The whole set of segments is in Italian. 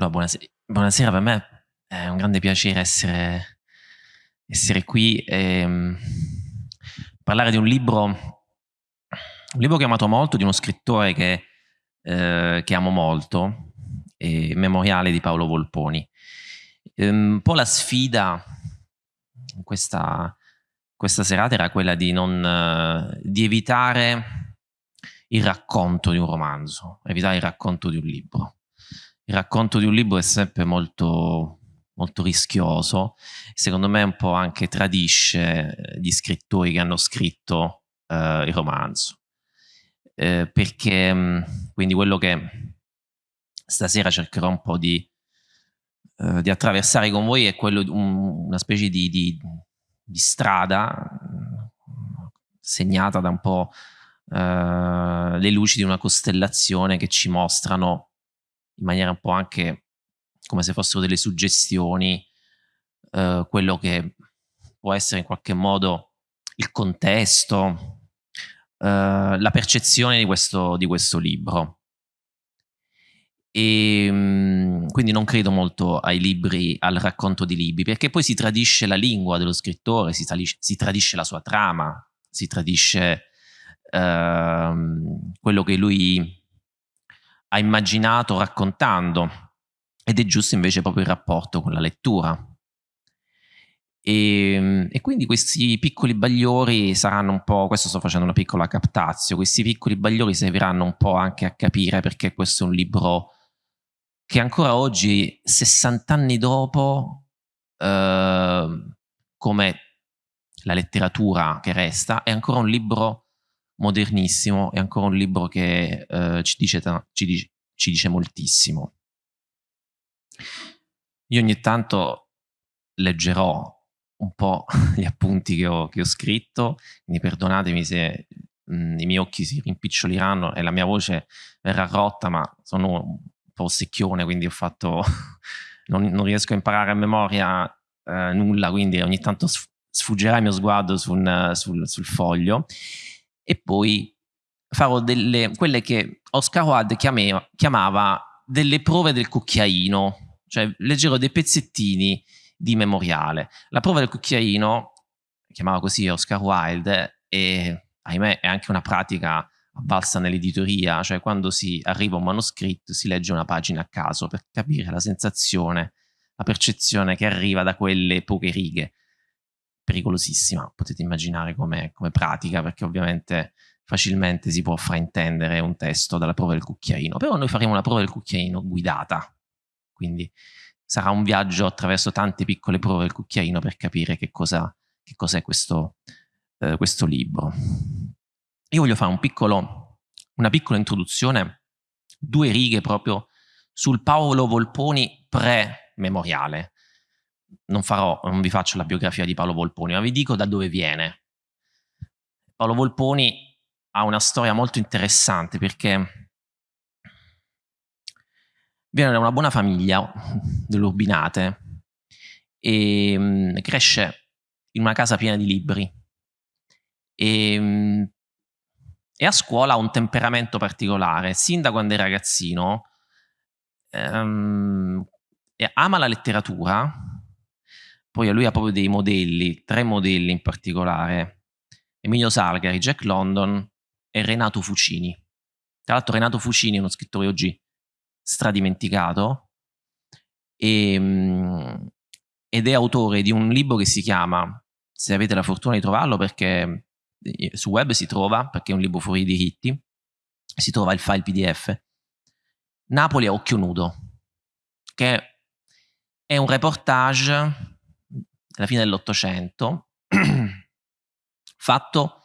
Allora, buonasera, buonasera, per me è un grande piacere essere, essere qui e um, parlare di un libro, un libro che ho amato molto, di uno scrittore che, eh, che amo molto, Memoriale di Paolo Volponi. Um, un po' la sfida in questa, questa serata era quella di, non, uh, di evitare il racconto di un romanzo, evitare il racconto di un libro il racconto di un libro è sempre molto, molto rischioso, secondo me un po' anche tradisce gli scrittori che hanno scritto eh, il romanzo. Eh, perché mm, quindi quello che stasera cercherò un po' di, eh, di attraversare con voi è quello di un, una specie di, di, di, strada segnata da un po' eh, le luci di una costellazione che ci mostrano in maniera un po' anche come se fossero delle suggestioni, eh, quello che può essere in qualche modo il contesto, eh, la percezione di questo, di questo libro. E ehm, quindi non credo molto ai libri, al racconto di libri, perché poi si tradisce la lingua dello scrittore, si, si tradisce la sua trama, si tradisce ehm, quello che lui ha immaginato raccontando ed è giusto invece proprio il rapporto con la lettura. E, ehm, e, quindi questi piccoli bagliori saranno un po', questo sto facendo una piccola captazio, questi piccoli bagliori serviranno un po' anche a capire perché questo è un libro che ancora oggi, 60 anni dopo, eh, come la letteratura che resta, è ancora un libro modernissimo, è ancora un libro che eh, ci, dice ci, dice, ci dice moltissimo. Io ogni tanto leggerò un po' gli appunti che ho, che ho scritto, quindi perdonatemi se mh, i miei occhi si rimpiccioliranno e la mia voce verrà rotta, ma sono un po' secchione, quindi ho fatto, non, non, riesco a imparare a memoria eh, nulla, quindi ogni tanto sfuggerà il mio sguardo sul, sul, sul foglio e poi farò delle, quelle che Oscar Wilde chiamava, chiamava delle prove del cucchiaino, cioè leggerò dei pezzettini di memoriale. La prova del cucchiaino, chiamava così Oscar Wilde, e ahimè è anche una pratica avvalsa nell'editoria, cioè quando si arriva a un manoscritto si legge una pagina a caso per capire la sensazione, la percezione che arriva da quelle poche righe pericolosissima, potete immaginare come, come pratica, perché ovviamente facilmente si può fraintendere un testo dalla prova del cucchiaino, però noi faremo una prova del cucchiaino guidata, quindi sarà un viaggio attraverso tante piccole prove del cucchiaino per capire che cosa che cos'è questo, eh, questo libro. Io voglio fare un piccolo, una piccola introduzione, due righe proprio sul Paolo Volponi pre-memoriale, non farò, non vi faccio la biografia di Paolo Volponi, ma vi dico da dove viene. Paolo Volponi ha una storia molto interessante perché viene da una buona famiglia dell'Urbinate e um, cresce in una casa piena di libri e, um, e, a scuola ha un temperamento particolare. Sin da quando è ragazzino um, ama la letteratura poi lui ha proprio dei modelli, tre modelli in particolare, Emilio Salgari, Jack London e Renato Fucini. Tra l'altro Renato Fucini è uno scrittore oggi stradimenticato e, ehm, ed è autore di un libro che si chiama, se avete la fortuna di trovarlo perché eh, su web si trova, perché è un libro fuori diritti, si trova il file pdf, Napoli a occhio nudo, che è un reportage alla fine dell'Ottocento, fatto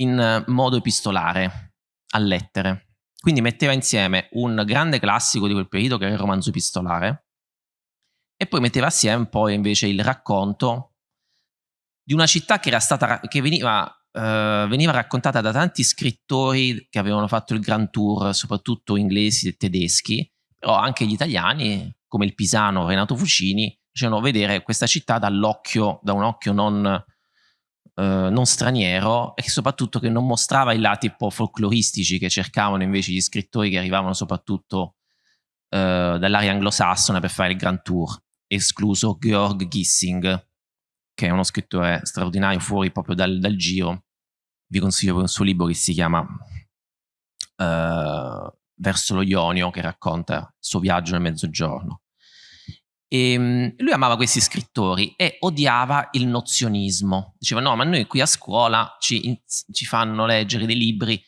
in modo epistolare, a lettere. Quindi metteva insieme un grande classico di quel periodo che era il romanzo epistolare e poi metteva assieme poi invece il racconto di una città che, stata, che veniva, uh, veniva raccontata da tanti scrittori che avevano fatto il Grand Tour, soprattutto inglesi e tedeschi, però anche gli italiani, come il pisano Renato Fucini, facevano vedere questa città dall'occhio, da un occhio non, eh, non straniero e soprattutto che non mostrava i lati un po' folcloristici che cercavano invece gli scrittori che arrivavano soprattutto dall'area anglosassone per fare il Grand Tour, escluso Georg Gissing, che è uno scrittore straordinario fuori proprio dal, dal giro. Vi consiglio un suo libro che si chiama uh, Verso lo Ionio, che racconta il suo viaggio nel mezzogiorno. E, ehm, lui amava questi scrittori e odiava il nozionismo. Diceva: No, ma noi qui a scuola ci, ci fanno leggere dei libri,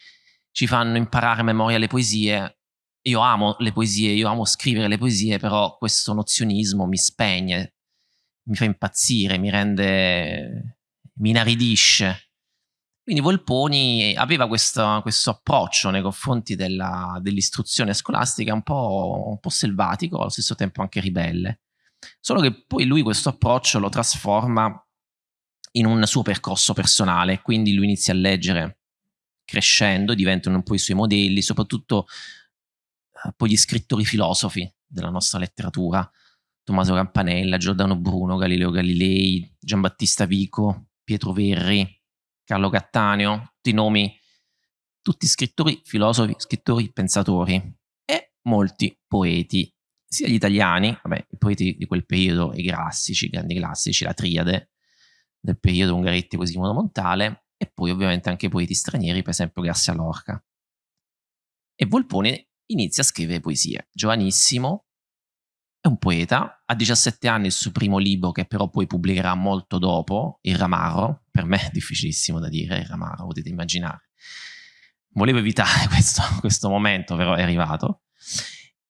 ci fanno imparare a memoria le poesie. Io amo le poesie, io amo scrivere le poesie, però questo nozionismo mi spegne, mi fa impazzire, mi rende. mi inaridisce. Quindi Volponi aveva questo, questo approccio nei confronti dell'istruzione scolastica un po', un po' selvatico, allo stesso tempo anche ribelle. Solo che poi lui questo approccio lo trasforma in un suo percorso personale, quindi lui inizia a leggere crescendo, diventano un po' i suoi modelli, soprattutto eh, poi gli scrittori filosofi della nostra letteratura, Tommaso Campanella, Giordano Bruno, Galileo Galilei, Giambattista Vico, Pietro Verri, Carlo Cattaneo, tutti nomi, tutti scrittori filosofi, scrittori pensatori e molti poeti sia gli italiani, vabbè, i poeti di quel periodo, i classici, i grandi classici, la triade del periodo Ungaretti, Quasimodo Montale, e poi ovviamente anche i poeti stranieri, per esempio Garcia Lorca. E Volpone inizia a scrivere poesie. Giovanissimo, è un poeta, ha 17 anni il suo primo libro che però poi pubblicherà molto dopo, Il Ramarro, per me è difficilissimo da dire, Il Ramarro, potete immaginare. Volevo evitare questo, questo momento, però è arrivato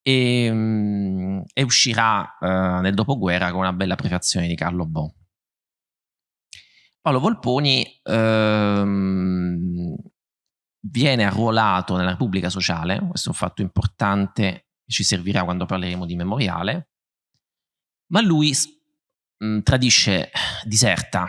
e, um, e uscirà uh, nel dopoguerra con una bella prefazione di Carlo Bo. Paolo Volponi um, viene arruolato nella Repubblica Sociale, questo è un fatto importante che ci servirà quando parleremo di memoriale, ma lui mh, tradisce, diserta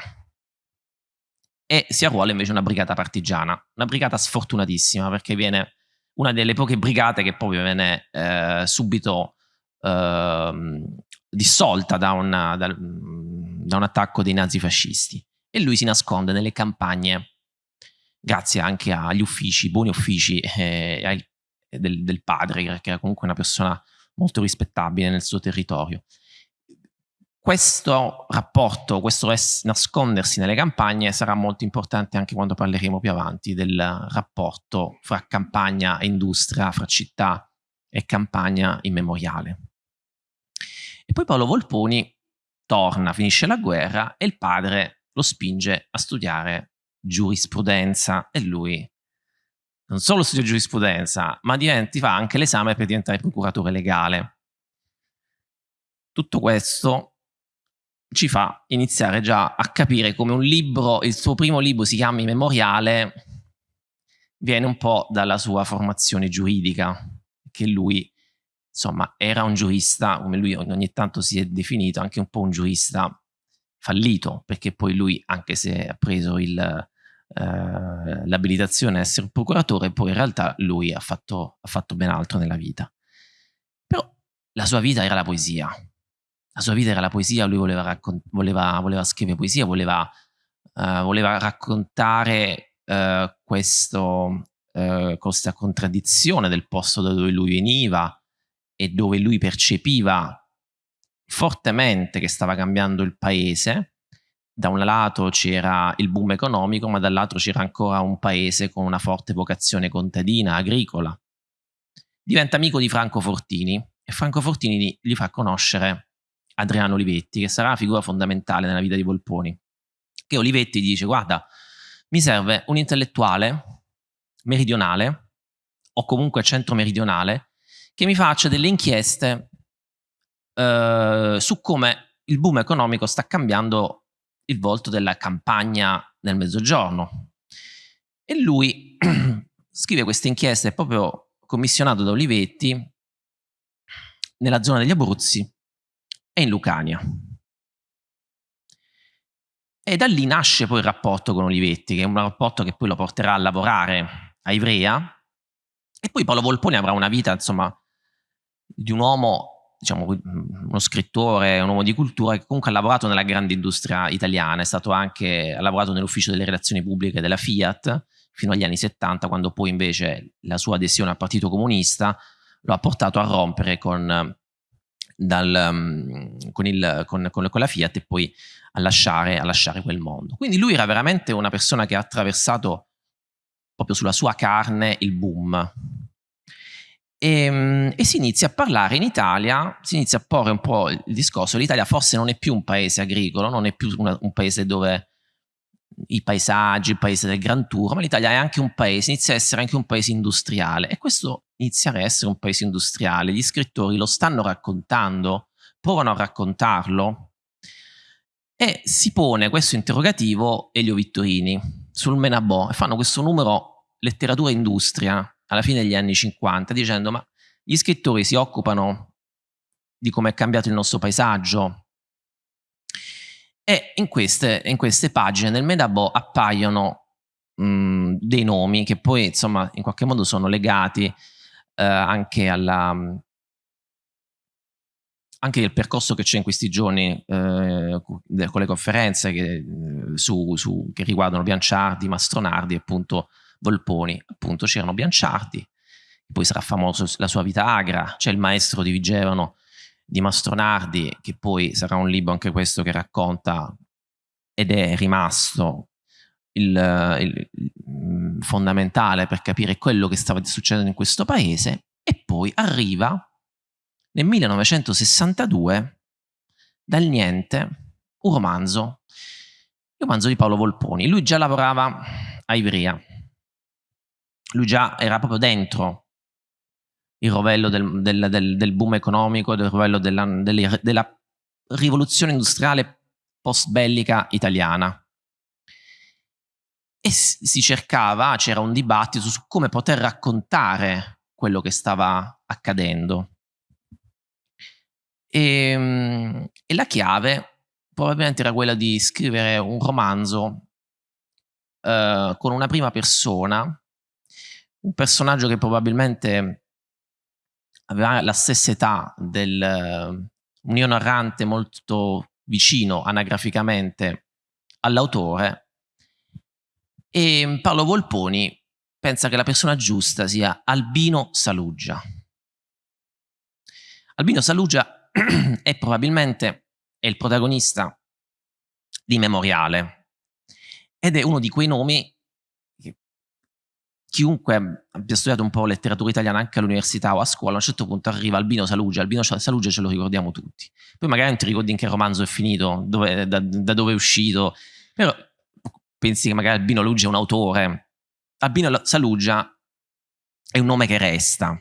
e si arruola invece una brigata partigiana, una brigata sfortunatissima perché viene una delle poche brigate che poi viene eh, subito eh, dissolta da, una, da, da, un attacco dei nazifascisti. E lui si nasconde nelle campagne grazie anche agli uffici, buoni uffici eh, del, del padre che era comunque una persona molto rispettabile nel suo territorio questo rapporto, questo nascondersi nelle campagne sarà molto importante anche quando parleremo più avanti del rapporto fra campagna e industria, fra città e campagna immemoriale. E poi Paolo Volponi torna, finisce la guerra e il padre lo spinge a studiare giurisprudenza e lui non solo studia giurisprudenza, ma diventi, fa anche l'esame per diventare procuratore legale. Tutto questo ci fa iniziare già a capire come un libro, il suo primo libro si chiami Memoriale, viene un po' dalla sua formazione giuridica, che lui insomma era un giurista, come lui ogni tanto si è definito, anche un po' un giurista fallito, perché poi lui, anche se ha preso eh, l'abilitazione a essere procuratore, poi in realtà lui ha fatto, ha fatto ben altro nella vita. Però la sua vita era la poesia, la sua vita era la poesia, lui voleva, voleva, voleva scrivere poesia, voleva, uh, voleva raccontare uh, questo, uh, questa contraddizione del posto da dove lui veniva e dove lui percepiva fortemente che stava cambiando il paese. Da un lato c'era il boom economico, ma dall'altro c'era ancora un paese con una forte vocazione contadina, agricola. Diventa amico di Franco Fortini e Franco Fortini gli fa conoscere Adriano Olivetti, che sarà una figura fondamentale nella vita di Volponi. Che Olivetti dice: Guarda, mi serve un intellettuale meridionale o comunque centro-meridionale che mi faccia delle inchieste eh, su come il boom economico sta cambiando il volto della campagna nel mezzogiorno. E lui scrive queste inchieste proprio commissionato da Olivetti nella zona degli Abruzzi e in Lucania. E da lì nasce poi il rapporto con Olivetti, che è un rapporto che poi lo porterà a lavorare a Ivrea. E poi Paolo Volponi avrà una vita, insomma, di un uomo, diciamo, uno scrittore, un uomo di cultura che comunque ha lavorato nella grande industria italiana, è stato anche, ha lavorato nell'ufficio delle relazioni pubbliche della Fiat fino agli anni 70, quando poi invece la sua adesione al Partito Comunista lo ha portato a rompere con, dal, um, con, il, con, con, la Fiat e poi a lasciare, a lasciare quel mondo. Quindi lui era veramente una persona che ha attraversato proprio sulla sua carne il boom. E, ehm, e, si inizia a parlare in Italia, si inizia a porre un po' il discorso, l'Italia forse non è più un paese agricolo, non è più una, un paese dove i paesaggi, il paese del Gran Tour, ma l'Italia è anche un paese, inizia a essere anche un paese industriale e questo inizia a essere un paese industriale, gli scrittori lo stanno raccontando, provano a raccontarlo e si pone questo interrogativo Elio Vittorini sul Menabò e fanno questo numero letteratura e industria alla fine degli anni 50 dicendo ma gli scrittori si occupano di come è cambiato il nostro paesaggio e in queste, in queste pagine del Medabo appaiono mh, dei nomi che poi insomma in qualche modo sono legati eh, anche alla anche il percorso che c'è in questi giorni eh, con le conferenze che, su, su, che riguardano Bianciardi, Mastronardi e appunto Volponi. Appunto c'erano Bianciardi, poi sarà famoso la sua vita agra, c'è il maestro di Vigevano di Mastronardi, che poi sarà un libro anche questo che racconta ed è rimasto il, il, il, mm, fondamentale per capire quello che stava succedendo in questo paese, e poi arriva nel 1962 dal niente un romanzo, il romanzo di Paolo Volponi. Lui già lavorava a Ivrea, lui già era proprio dentro il rovello del, del, del, del boom economico, del rovello della, della, della rivoluzione industriale post bellica italiana. E si cercava, c'era un dibattito su come poter raccontare quello che stava accadendo. E, ehm, e la chiave probabilmente era quella di scrivere un romanzo uh, con una prima persona, un personaggio che probabilmente aveva la stessa età del uh, un io narrante molto vicino anagraficamente all'autore e Paolo Volponi pensa che la persona giusta sia Albino Saluggia. Albino Saluggia è probabilmente è il protagonista di Memoriale ed è uno di quei nomi chiunque abbia studiato un po' letteratura italiana anche all'università o a scuola, a un certo punto arriva Albino Saluggia, Albino Saluggia ce lo ricordiamo tutti. Poi magari non ti ricordi in che romanzo è finito, dove, da, da, dove è uscito, però pensi che magari Albino Saluggia è un autore. Albino Saluggia è un nome che resta.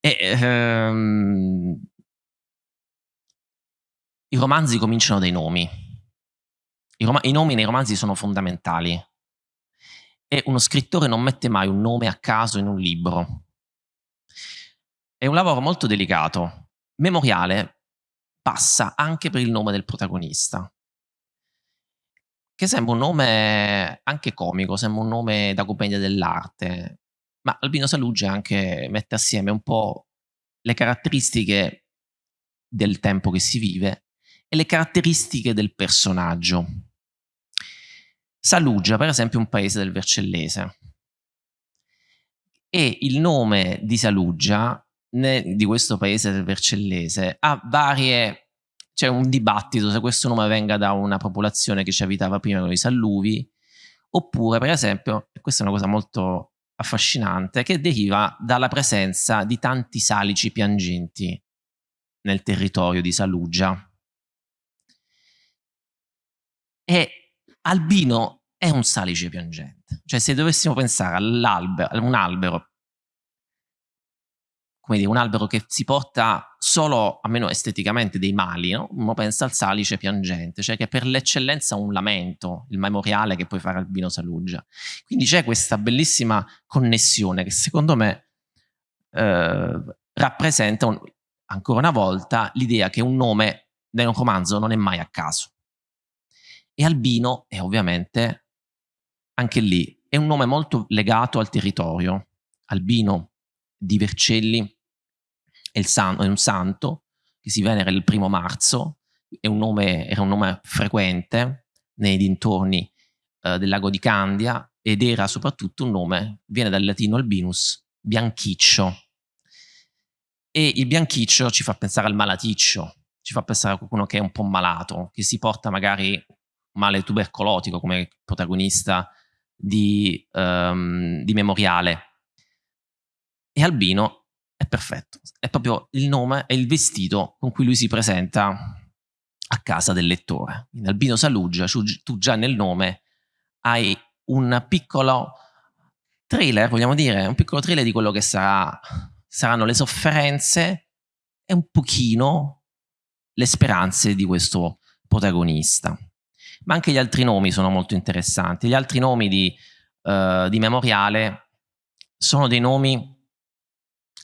E, ehm, I romanzi cominciano dai nomi. I, rom I nomi nei romanzi sono fondamentali e uno scrittore non mette mai un nome a caso in un libro. È un lavoro molto delicato. Memoriale passa anche per il nome del protagonista, che sembra un nome anche comico, sembra un nome da commedia dell'arte, ma Albino Saluggi anche mette assieme un po' le caratteristiche del tempo che si vive e le caratteristiche del personaggio. Saluggia, per esempio, è un paese del Vercellese. E il nome di Saluggia, di questo paese del Vercellese, ha varie... c'è un dibattito se questo nome venga da una popolazione che ci abitava prima con i Salluvi, oppure, per esempio, e questa è una cosa molto affascinante, che deriva dalla presenza di tanti salici piangenti nel territorio di Saluggia. E Albino è un salice piangente. Cioè se dovessimo pensare all'albero, a un albero, come dire, un albero che si porta solo, almeno esteticamente, dei mali, no? uno pensa al salice piangente, cioè che per l'eccellenza un lamento, il memoriale che puoi fare Albino Saluggia. Quindi c'è questa bellissima connessione che secondo me eh, rappresenta un, ancora una volta l'idea che un nome nel romanzo non è mai a caso. E Albino è ovviamente, anche lì, è un nome molto legato al territorio. Albino di Vercelli è, san è un santo che si venera il primo marzo, un nome, era un nome frequente nei dintorni eh, del lago di Candia ed era soprattutto un nome, viene dal latino albinus, bianchiccio. E il bianchiccio ci fa pensare al malaticcio, ci fa pensare a qualcuno che è un po' malato, che si porta magari male tubercolotico come protagonista di, um, di Memoriale. E Albino è perfetto, è proprio il nome e il vestito con cui lui si presenta a casa del lettore. In Albino Saluggia, tu già nel nome hai un piccolo trailer, vogliamo dire, un piccolo trailer di quello che sarà, saranno le sofferenze e un pochino le speranze di questo protagonista. Ma anche gli altri nomi sono molto interessanti. Gli altri nomi di, uh, di Memoriale sono dei nomi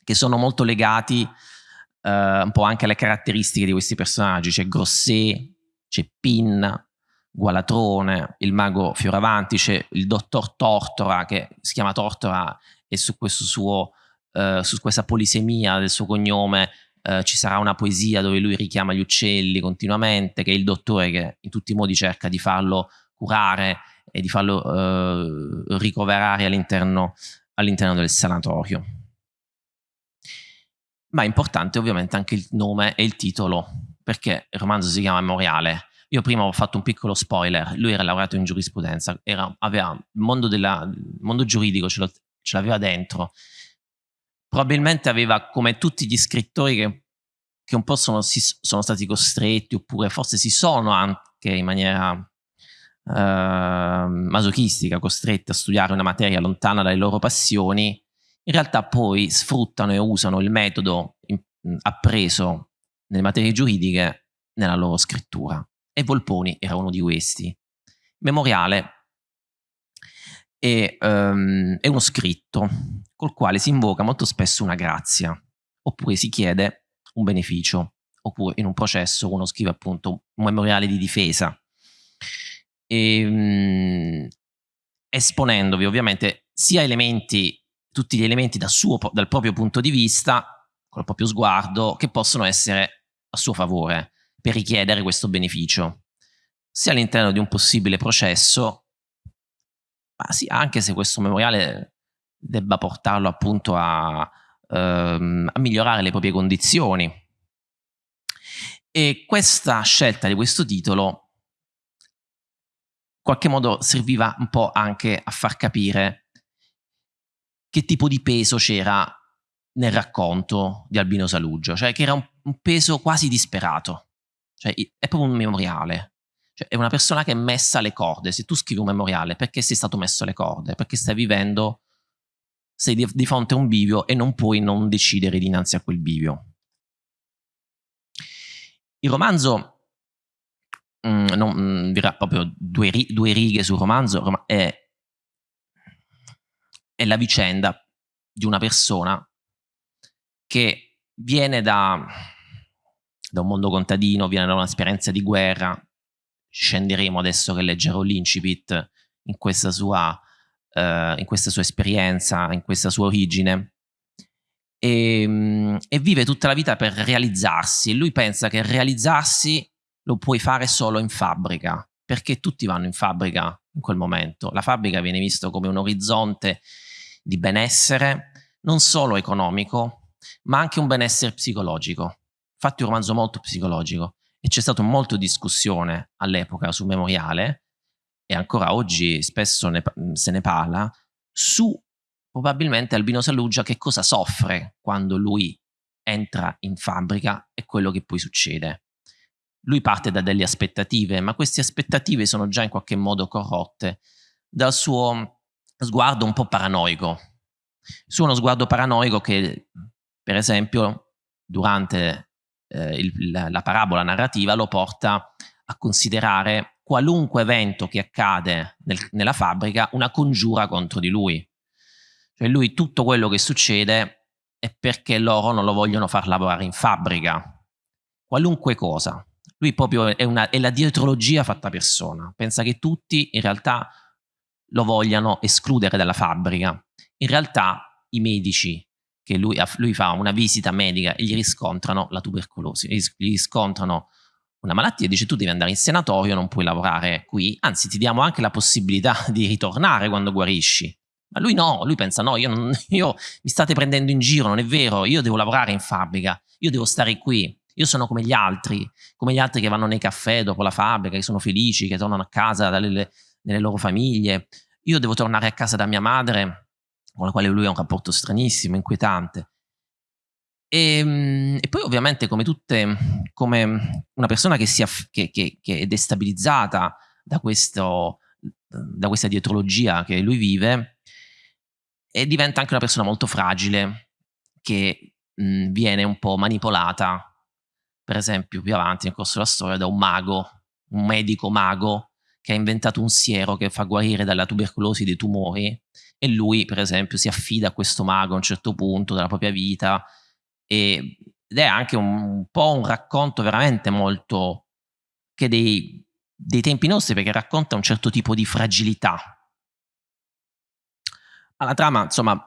che sono molto legati uh, un po' anche alle caratteristiche di questi personaggi. C'è Grosset, c'è Pin, Gualatrone, il mago Fioravanti, c'è il dottor Tortora che si chiama Tortora e su, suo, uh, su questa polisemia del suo cognome Uh, ci sarà una poesia dove lui richiama gli uccelli continuamente, che è il dottore che in tutti i modi cerca di farlo curare e di farlo uh, ricoverare all'interno all del sanatorio. Ma è importante ovviamente anche il nome e il titolo, perché il romanzo si chiama Memoriale, io prima ho fatto un piccolo spoiler, lui era laureato in giurisprudenza, era, aveva il mondo, della, mondo giuridico, ce l'aveva dentro. Probabilmente aveva, come tutti gli scrittori che, che un po' sono, si, sono, stati costretti, oppure forse si sono anche in maniera uh, masochistica costretti a studiare una materia lontana dalle loro passioni, in realtà poi sfruttano e usano il metodo in, appreso nelle materie giuridiche nella loro scrittura e Volponi era uno di questi. Memoriale è, um, è uno scritto col quale si invoca molto spesso una grazia, oppure si chiede un beneficio, oppure in un processo uno scrive appunto un memoriale di difesa. E, um, esponendovi ovviamente sia elementi, tutti gli elementi dal, suo, dal proprio punto di vista, col proprio sguardo, che possono essere a suo favore per richiedere questo beneficio, sia all'interno di un possibile processo, ma sia anche se questo memoriale debba portarlo appunto a, ehm, a migliorare le proprie condizioni. E questa scelta di questo titolo in qualche modo serviva un po' anche a far capire che tipo di peso c'era nel racconto di Albino Saluggia, cioè che era un, un peso quasi disperato. Cioè, è proprio un memoriale. Cioè, è una persona che è messa alle corde. Se tu scrivi un memoriale, perché sei stato messo alle corde? Perché stai vivendo, sei di, di fronte a un bivio e non puoi non decidere dinanzi a quel bivio. Il romanzo, mm, non, mm, dirà proprio due, due, righe sul romanzo, è, è la vicenda di una persona che viene da da un mondo contadino, viene da un'esperienza di guerra. Scenderemo adesso che leggerò l'incipit in questa sua, uh, in questa sua esperienza, in questa sua origine. E, um, e, vive tutta la vita per realizzarsi. Lui pensa che realizzarsi lo puoi fare solo in fabbrica, perché tutti vanno in fabbrica in quel momento. La fabbrica viene vista come un orizzonte di benessere, non solo economico, ma anche un benessere psicologico. Infatti è un romanzo molto psicologico e c'è stata molta discussione all'epoca sul memoriale e ancora oggi spesso ne, se ne parla su probabilmente Albino Saluggia che cosa soffre quando lui entra in fabbrica e quello che poi succede. Lui parte da delle aspettative, ma queste aspettative sono già in qualche modo corrotte dal suo sguardo un po' paranoico. Su uno sguardo paranoico che, per esempio, durante eh, il, la, la parabola narrativa lo porta a considerare qualunque evento che accade nel, nella fabbrica una congiura contro di lui. Cioè lui tutto quello che succede è perché loro non lo vogliono far lavorare in fabbrica. Qualunque cosa. Lui proprio è, una, è la dietrologia fatta persona. Pensa che tutti in realtà lo vogliano escludere dalla fabbrica. In realtà i medici che lui, lui, fa una visita medica e gli riscontrano la tubercolosi, gli riscontrano una malattia dice tu devi andare in senatorio, non puoi lavorare qui, anzi ti diamo anche la possibilità di ritornare quando guarisci, Ma lui no, lui pensa no, io, non, io mi state prendendo in giro, non è vero, io devo lavorare in fabbrica, io devo stare qui, io sono come gli altri, come gli altri che vanno nei caffè dopo la fabbrica, che sono felici, che tornano a casa dalle, dalle loro famiglie. Io devo tornare a casa da mia madre, con la quale lui ha un rapporto stranissimo, inquietante. E, ehm, e, poi ovviamente come tutte, come una persona che, sia, che, che, che è destabilizzata da, questo, da questa dietrologia che lui vive, e diventa anche una persona molto fragile, che mh, viene un po' manipolata per esempio più avanti nel corso della storia, da un mago, un medico mago che ha inventato un siero che fa guarire dalla tubercolosi dei tumori e lui per esempio si affida a questo mago a un certo punto della propria vita e, ed è anche un, un po' un racconto veramente molto che dei, dei tempi nostri perché racconta un certo tipo di fragilità. Alla trama, insomma,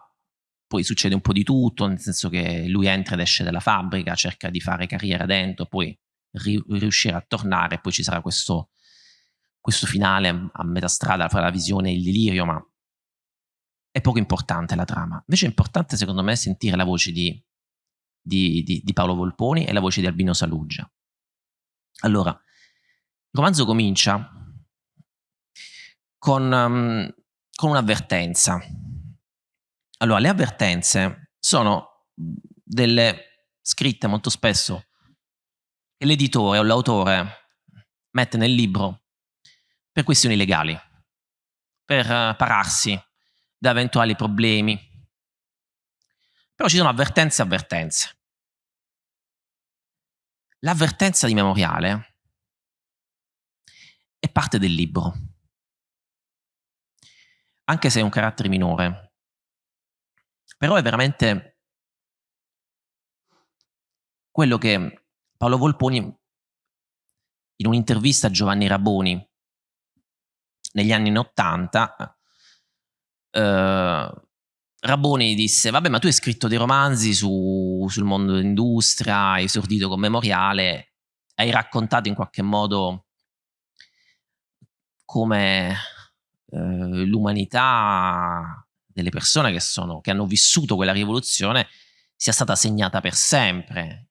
poi succede un po' di tutto, nel senso che lui entra ed esce dalla fabbrica, cerca di fare carriera dentro, poi ri- riuscire a tornare, poi ci sarà questo, questo finale a metà strada fra la visione e il delirio, ma è poco importante la trama. Invece è importante secondo me sentire la voce di, di, di, di Paolo Volponi e la voce di Albino Saluggia. Allora, il romanzo comincia con, um, con un'avvertenza allora, le avvertenze sono delle scritte molto spesso che l'editore o l'autore mette nel libro per questioni legali, per uh, pararsi da eventuali problemi. Però ci sono avvertenze e avvertenze. L'avvertenza di memoriale è parte del libro, anche se è un carattere minore, però è veramente quello che Paolo Volponi in un'intervista a Giovanni Raboni negli anni 80 eh, Raboni disse vabbè ma tu hai scritto dei romanzi su, sul mondo dell'industria hai esordito con Memoriale hai raccontato in qualche modo come eh, l'umanità delle persone che, sono, che hanno vissuto quella rivoluzione sia stata segnata per sempre.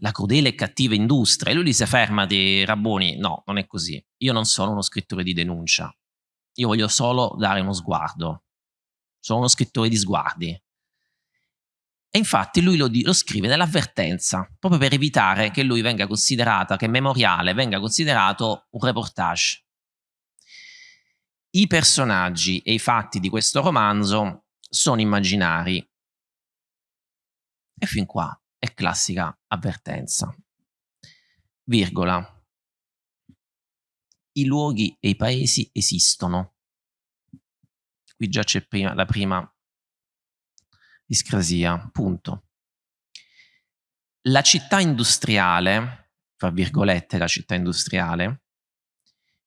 La crudele e cattiva industria. E lui disse fermati Rabboni, no, non è così. Io non sono uno scrittore di denuncia. Io voglio solo dare uno sguardo. Sono uno scrittore di sguardi. E infatti lui lo, lo, scrive nell'avvertenza, proprio per evitare che lui venga considerata, che Memoriale venga considerato un reportage. I personaggi e i fatti di questo romanzo sono immaginari. E fin qua è classica avvertenza. Virgola. I luoghi e i paesi esistono. Qui già c'è la prima discrasia. Punto. La città industriale, fra virgolette la città industriale,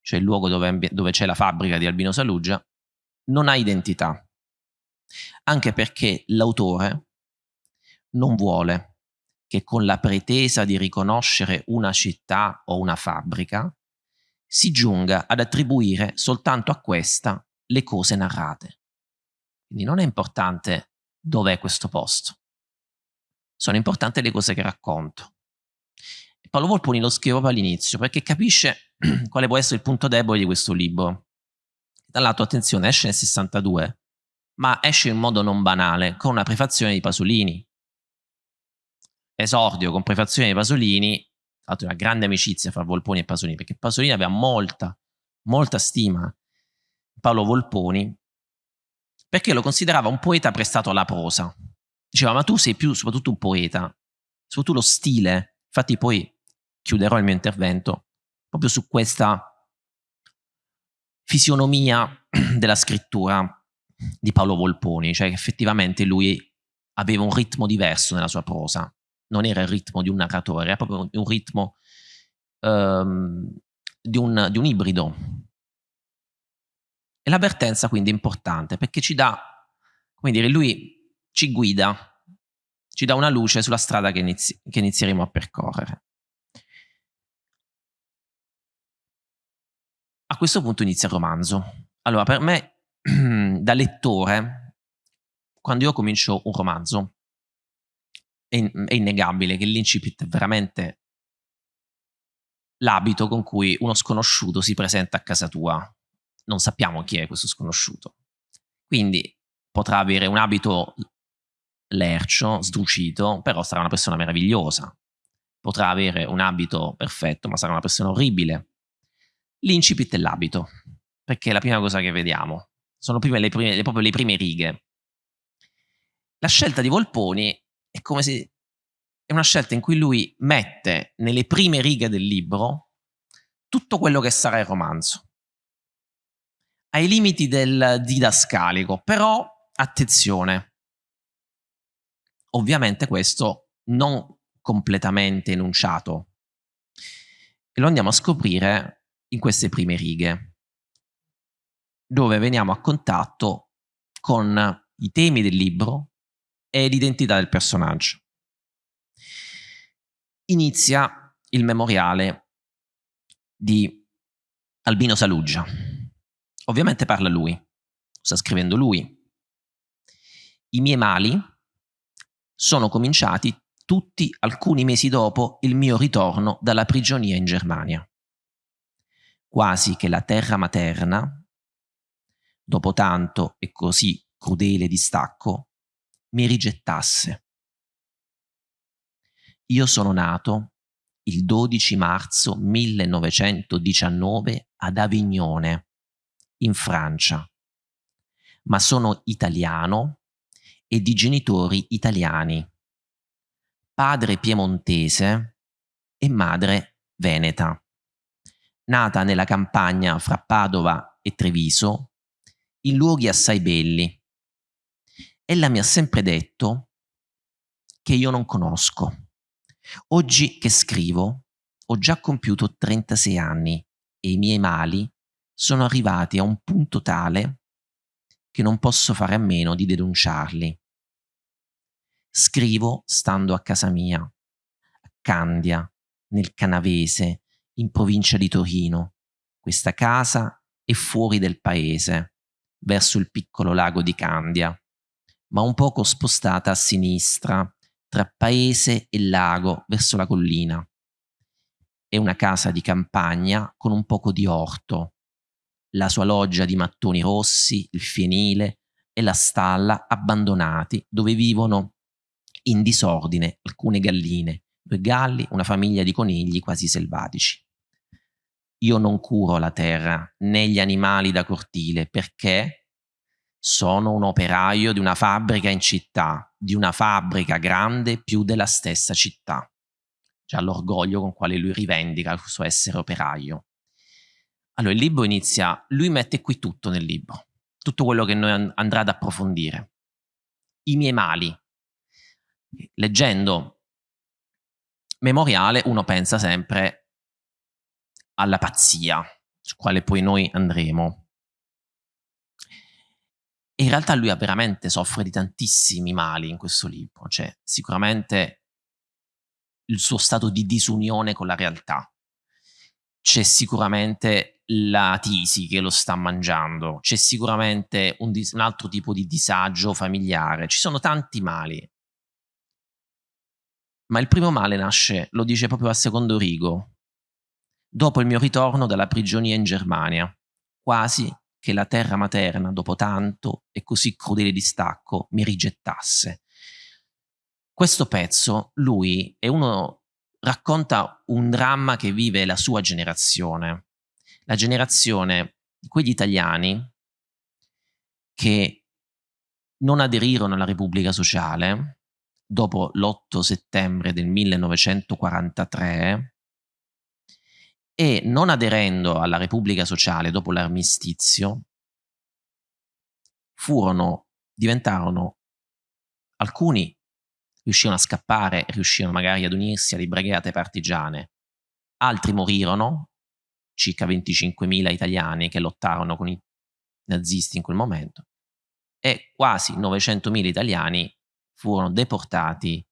cioè il luogo dove, dove c'è la fabbrica di Albino Saluggia, non ha identità. Anche perché l'autore non vuole che con la pretesa di riconoscere una città o una fabbrica si giunga ad attribuire soltanto a questa le cose narrate. Quindi non è importante dov'è questo posto, sono importanti le cose che racconto. Paolo Volponi lo scrive proprio all'inizio perché capisce quale può essere il punto debole di questo libro. Dall'altro, attenzione, esce nel 62, ma esce in modo non banale, con una prefazione di Pasolini. Esordio con prefazione di Pasolini, tra una grande amicizia fra Volponi e Pasolini, perché Pasolini aveva molta, molta stima Paolo Volponi, perché lo considerava un poeta prestato alla prosa. Diceva, ma tu sei più soprattutto un poeta, soprattutto lo stile. Infatti poi chiuderò il mio intervento proprio su questa fisionomia della scrittura di Paolo Volponi, cioè che effettivamente lui aveva un ritmo diverso nella sua prosa, non era il ritmo di un narratore, era proprio un ritmo um, di, un, di un ibrido. E l'avvertenza quindi è importante perché ci dà, come dire, lui ci guida, ci dà una luce sulla strada che, inizi- che inizieremo a percorrere. A questo punto inizia il romanzo. Allora, per me da lettore, quando io comincio un romanzo, è, innegabile che l'incipit è veramente l'abito con cui uno sconosciuto si presenta a casa tua. Non sappiamo chi è questo sconosciuto. Quindi potrà avere un abito lercio, sdrucito, però sarà una persona meravigliosa. Potrà avere un abito perfetto, ma sarà una persona orribile. L'incipit è l'abito, perché è la prima cosa che vediamo. Sono prime, le prime, le, proprio le prime righe. La scelta di Volponi è come se è una scelta in cui lui mette nelle prime righe del libro tutto quello che sarà il romanzo. Ai limiti del didascalico, però attenzione, ovviamente questo non completamente enunciato. E lo andiamo a scoprire in queste prime righe, dove veniamo a contatto con i temi del libro e l'identità del personaggio inizia il memoriale di Albino Saluggia. Ovviamente parla lui, sta scrivendo lui. I miei mali sono cominciati tutti alcuni mesi dopo il mio ritorno dalla prigionia in Germania. Quasi che la terra materna, dopo tanto e così crudele distacco, mi rigettasse. Io sono nato il 12 marzo 1919 ad Avignone, in Francia, ma sono italiano e di genitori italiani, padre piemontese e madre veneta, nata nella campagna fra Padova e Treviso, in luoghi assai belli. Ella mi ha sempre detto che io non conosco Oggi che scrivo ho già compiuto 36 anni e i miei mali sono arrivati a un punto tale che non posso fare a meno di denunciarli. Scrivo stando a casa mia, a Candia, nel Canavese, in provincia di Torino. Questa casa è fuori del paese, verso il piccolo lago di Candia, ma un poco spostata a sinistra tra paese e lago verso la collina. È una casa di campagna con un poco di orto, la sua loggia di mattoni rossi, il fienile e la stalla abbandonati dove vivono in disordine alcune galline, due galli, una famiglia di conigli quasi selvatici. Io non curo la terra né gli animali da cortile perché sono un operaio di una fabbrica in città, di una fabbrica grande più della stessa città. Già l'orgoglio con quale lui rivendica il suo essere operaio. Allora il libro inizia, lui mette qui tutto nel libro, tutto quello che noi andrà ad approfondire. I miei mali. Leggendo Memoriale uno pensa sempre alla pazzia, su quale poi noi andremo in realtà lui veramente soffre di tantissimi mali in questo libro, cioè sicuramente il suo stato di disunione con la realtà, c'è sicuramente la tisi che lo sta mangiando, c'è sicuramente un, un altro tipo di disagio familiare, ci sono tanti mali. Ma il primo male nasce, lo dice proprio a secondo rigo, dopo il mio ritorno dalla prigionia in Germania, quasi che la terra materna, dopo tanto e così crudele distacco, mi rigettasse. Questo pezzo, lui è uno, racconta un dramma che vive la sua generazione, la generazione di quegli italiani che non aderirono alla Repubblica Sociale dopo l'8 settembre del 1943 e non aderendo alla Repubblica Sociale dopo l'armistizio, furono, diventarono, alcuni riuscirono a scappare, riuscirono magari ad unirsi alle brigate partigiane, altri morirono, circa 25.000 italiani che lottarono con i nazisti in quel momento, e quasi 900.000 italiani furono deportati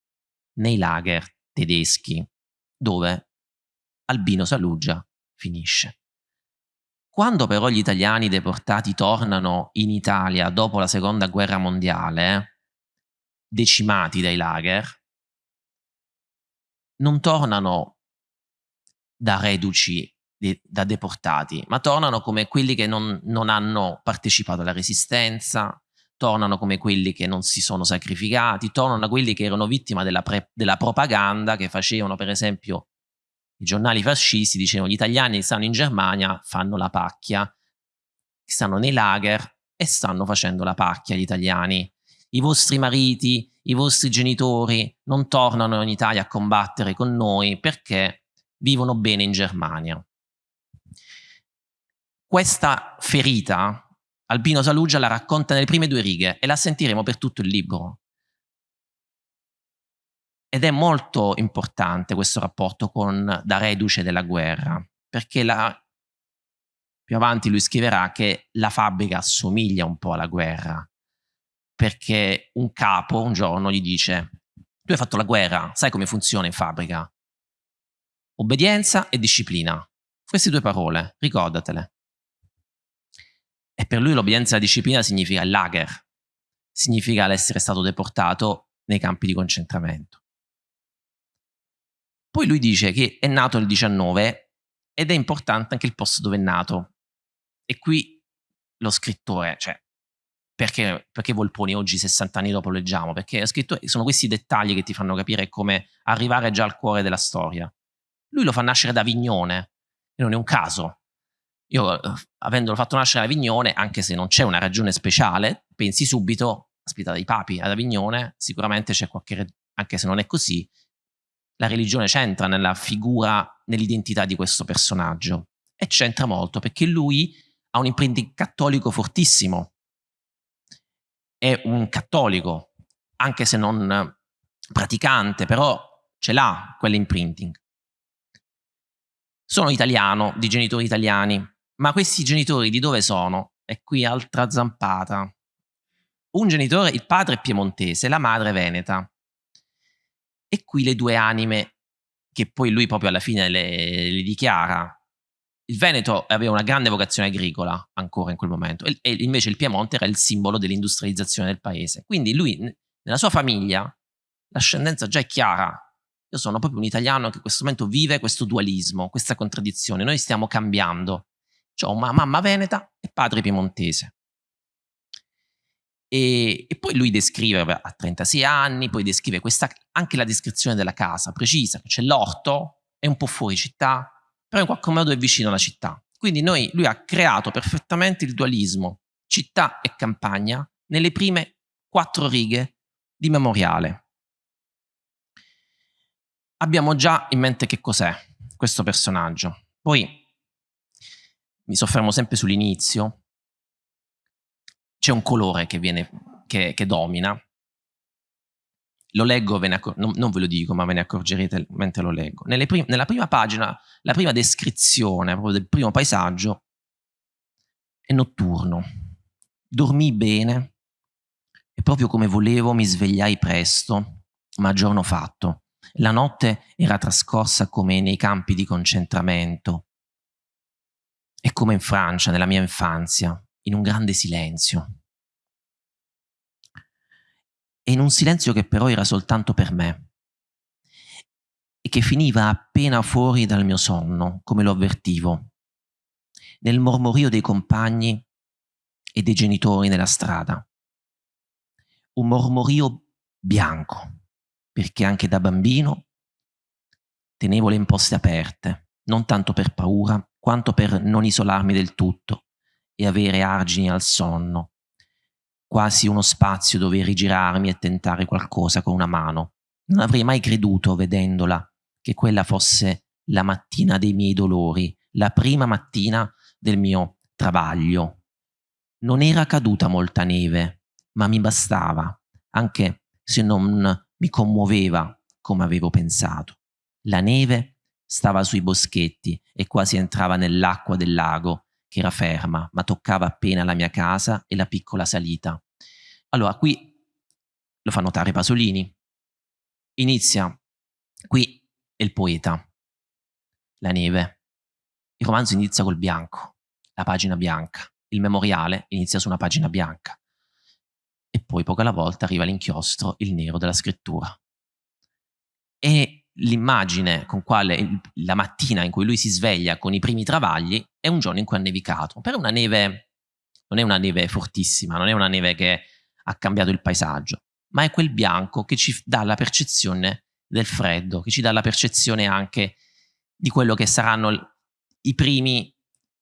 nei lager tedeschi, dove Albino Saluggia finisce. Quando però gli italiani deportati tornano in Italia dopo la seconda guerra mondiale, decimati dai lager, non tornano da reduci, da deportati, ma tornano come quelli che non, non hanno partecipato alla resistenza, tornano come quelli che non si sono sacrificati, tornano quelli che erano vittime della, della propaganda che facevano, per esempio, i giornali fascisti, dicevano gli italiani che stanno in Germania fanno la pacchia, stanno nei lager e stanno facendo la pacchia gli italiani. I vostri mariti, i vostri genitori non tornano in Italia a combattere con noi perché vivono bene in Germania. Questa ferita Albino Saluggia la racconta nelle prime due righe e la sentiremo per tutto il libro. Ed è molto importante questo rapporto con da reduce della guerra, perché la, più avanti lui scriverà che la fabbrica assomiglia un po' alla guerra, perché un capo un giorno gli dice tu hai fatto la guerra, sai come funziona in fabbrica? Obbedienza e disciplina. Queste due parole, ricordatele. E per lui l'obbedienza e la disciplina significa il lager, significa l'essere stato deportato nei campi di concentramento. Poi lui dice che è nato nel 19 ed è importante anche il posto dove è nato. E qui lo scrittore, cioè, perché, perché Volponi oggi, 60 anni dopo, leggiamo? Perché sono questi dettagli che ti fanno capire come arrivare già al cuore della storia. Lui lo fa nascere da Vignone, e non è un caso, io, eh, avendolo fatto nascere a Avignone, anche se non c'è una ragione speciale, pensi subito, aspetta, dai papi ad Avignone, sicuramente c'è qualche, anche se non è così, la religione c'entra nella figura, nell'identità di questo personaggio. E c'entra molto perché lui ha un imprinting cattolico fortissimo. È un cattolico, anche se non praticante, però ce l'ha quell'imprinting. Sono italiano, di genitori italiani, ma questi genitori di dove sono? E qui altra zampata. Un genitore, il padre è piemontese, la madre veneta. E qui le due anime che poi lui proprio alla fine le, le dichiara. Il Veneto aveva una grande vocazione agricola ancora in quel momento e, e invece il Piemonte era il simbolo dell'industrializzazione del paese. Quindi lui, nella sua famiglia, l'ascendenza già è chiara. Io sono proprio un italiano che in questo momento vive questo dualismo, questa contraddizione. Noi stiamo cambiando ho una mamma veneta e padre piemontese. E, e, poi lui descrive, a 36 anni, poi descrive questa, anche la descrizione della casa precisa, c'è l'orto, è un po' fuori città, però in qualche modo è vicino alla città. Quindi noi, lui ha creato perfettamente il dualismo città e campagna nelle prime quattro righe di memoriale. Abbiamo già in mente che cos'è questo personaggio. Poi mi soffermo sempre sull'inizio, c'è un colore che, viene, che, che domina. Lo leggo, non, non, ve lo dico, ma ve ne accorgerete mentre lo leggo. Prim nella prima pagina, la prima descrizione proprio del primo paesaggio è notturno. Dormii bene e proprio come volevo mi svegliai presto, ma giorno fatto. La notte era trascorsa come nei campi di concentramento, è come in Francia, nella mia infanzia, in un grande silenzio. E in un silenzio che però era soltanto per me e che finiva appena fuori dal mio sonno, come lo avvertivo, nel mormorio dei compagni e dei genitori nella strada. Un mormorio bianco, perché anche da bambino tenevo le imposte aperte, non tanto per paura, quanto per non isolarmi del tutto e avere argini al sonno, quasi uno spazio dove rigirarmi e tentare qualcosa con una mano. Non avrei mai creduto, vedendola, che quella fosse la mattina dei miei dolori, la prima mattina del mio travaglio. Non era caduta molta neve, ma mi bastava, anche se non mi commuoveva come avevo pensato. La neve Stava sui boschetti e quasi entrava nell'acqua del lago, che era ferma, ma toccava appena la mia casa e la piccola salita. Allora, qui lo fa notare Pasolini. Inizia, qui è il poeta, la neve. Il romanzo inizia col bianco, la pagina bianca. Il memoriale inizia su una pagina bianca. E poi poco alla volta arriva l'inchiostro, il nero della scrittura. E l'immagine con quale la mattina in cui lui si sveglia con i primi travagli è un giorno in cui ha nevicato. Per una neve, non è una neve fortissima, non è una neve che ha cambiato il paesaggio, ma è quel bianco che ci dà la percezione del freddo, che ci dà la percezione anche di quello che saranno i primi,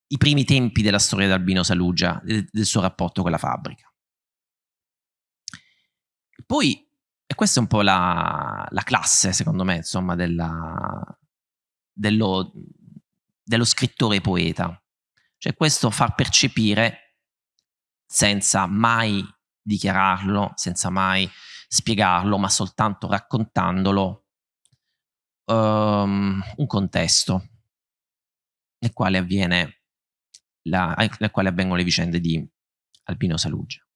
i primi tempi della storia di Albino Saluggia, del, del suo rapporto con la fabbrica. Poi, e questa è un po' la, la classe, secondo me, insomma, della, dello, dello scrittore poeta. Cioè questo far percepire, senza mai dichiararlo, senza mai spiegarlo, ma soltanto raccontandolo, um, un contesto nel quale, avviene la, nel quale avvengono le vicende di Albino Saluggia.